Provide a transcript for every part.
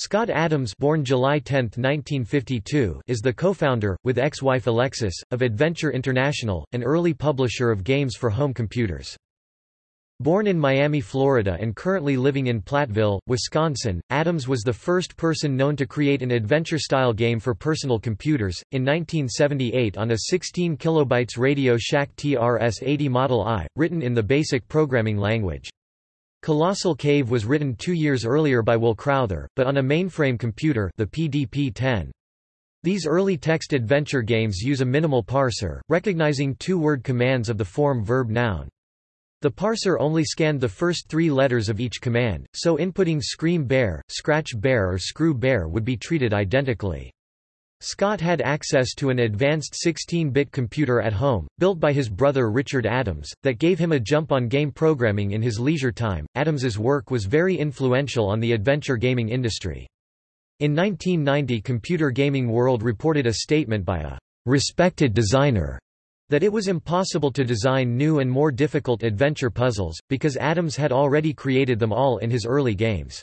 Scott Adams born July 10, 1952, is the co-founder, with ex-wife Alexis, of Adventure International, an early publisher of games for home computers. Born in Miami, Florida and currently living in Platteville, Wisconsin, Adams was the first person known to create an adventure-style game for personal computers, in 1978 on a 16 kilobytes Radio Shack TRS-80 Model I, written in the BASIC programming language. Colossal Cave was written two years earlier by Will Crowther, but on a mainframe computer the PDP-10. These early text adventure games use a minimal parser, recognizing two-word commands of the form verb-noun. The parser only scanned the first three letters of each command, so inputting Scream Bear, Scratch Bear or Screw Bear would be treated identically. Scott had access to an advanced 16-bit computer at home, built by his brother Richard Adams, that gave him a jump on game programming in his leisure time. Adams's work was very influential on the adventure gaming industry. In 1990 Computer Gaming World reported a statement by a respected designer that it was impossible to design new and more difficult adventure puzzles, because Adams had already created them all in his early games.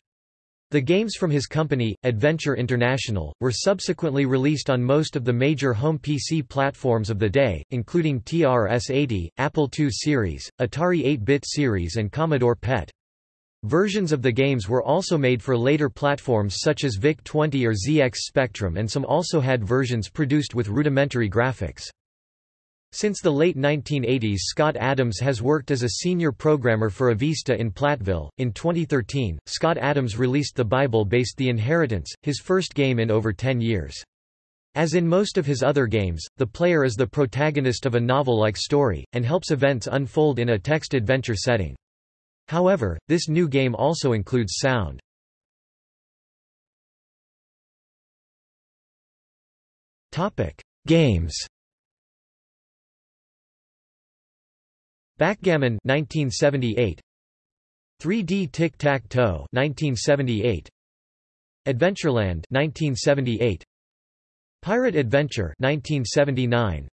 The games from his company, Adventure International, were subsequently released on most of the major home PC platforms of the day, including TRS-80, Apple II series, Atari 8-bit series and Commodore PET. Versions of the games were also made for later platforms such as VIC-20 or ZX Spectrum and some also had versions produced with rudimentary graphics. Since the late 1980s, Scott Adams has worked as a senior programmer for Avista in Platteville. In 2013, Scott Adams released the Bible-based The Inheritance, his first game in over 10 years. As in most of his other games, the player is the protagonist of a novel-like story, and helps events unfold in a text-adventure setting. However, this new game also includes sound. Games Backgammon 1978 3D Tic-Tac-Toe 1978 Adventureland 1978 Pirate Adventure 1979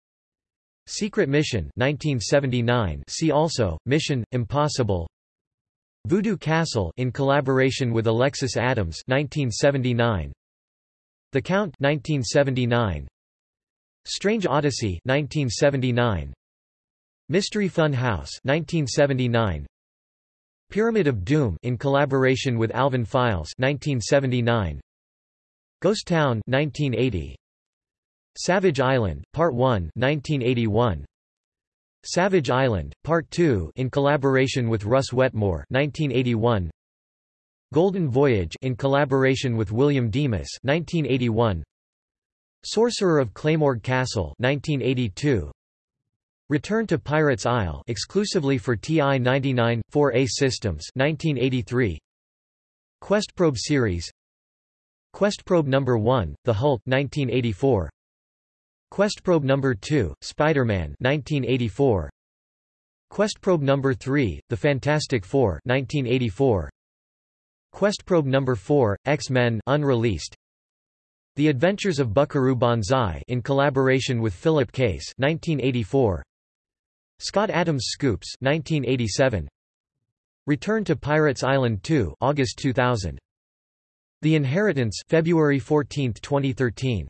Secret Mission 1979 See also Mission Impossible. Voodoo Castle in collaboration with Alexis Adams 1979 The Count 1979 Strange Odyssey 1979 Mystery Fun House 1979 Pyramid of Doom in collaboration with Alvin Files 1979 Ghost Town 1980 Savage Island Part 1 1981 Savage Island Part 2 in collaboration with Russ Wetmore 1981 Golden Voyage in collaboration with William Demas 1981 Sorcerer of Claymore Castle 1982 Return to Pirates Isle exclusively for TI-99, 4A systems 1983. Questprobe series Questprobe No. 1, The Hulk 1984. Questprobe No. 2, Spider-Man 1984. Questprobe No. 3, The Fantastic Four 1984. Questprobe No. 4, X-Men unreleased. The Adventures of Buckaroo Banzai in collaboration with Philip Case 1984. Scott Adams Scoops 1987 Return to Pirates Island 2 August 2000 The Inheritance February 14, 2013